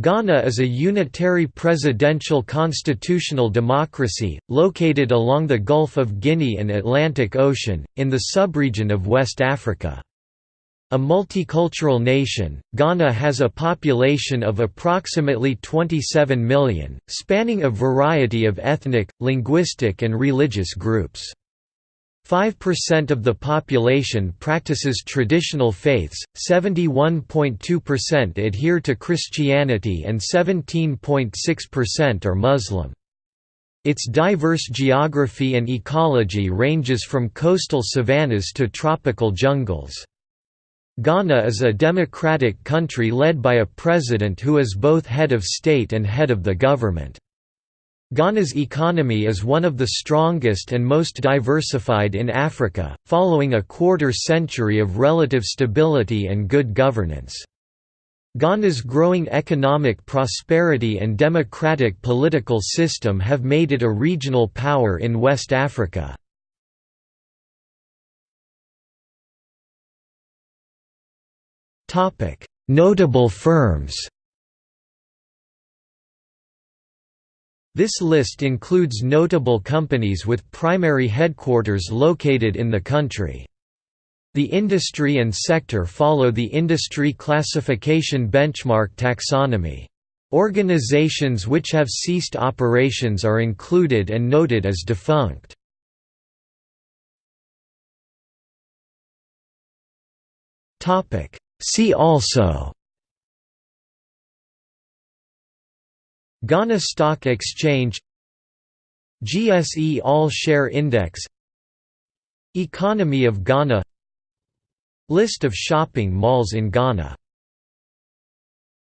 Ghana is a unitary presidential constitutional democracy, located along the Gulf of Guinea and Atlantic Ocean, in the subregion of West Africa. A multicultural nation, Ghana has a population of approximately 27 million, spanning a variety of ethnic, linguistic and religious groups. 5% of the population practices traditional faiths, 71.2% adhere to Christianity and 17.6% are Muslim. Its diverse geography and ecology ranges from coastal savannas to tropical jungles. Ghana is a democratic country led by a president who is both head of state and head of the government. Ghana's economy is one of the strongest and most diversified in Africa, following a quarter century of relative stability and good governance. Ghana's growing economic prosperity and democratic political system have made it a regional power in West Africa. Notable firms This list includes notable companies with primary headquarters located in the country. The industry and sector follow the industry classification benchmark taxonomy. Organizations which have ceased operations are included and noted as defunct. See also Ghana Stock Exchange GSE All Share Index Economy of Ghana List of shopping malls in Ghana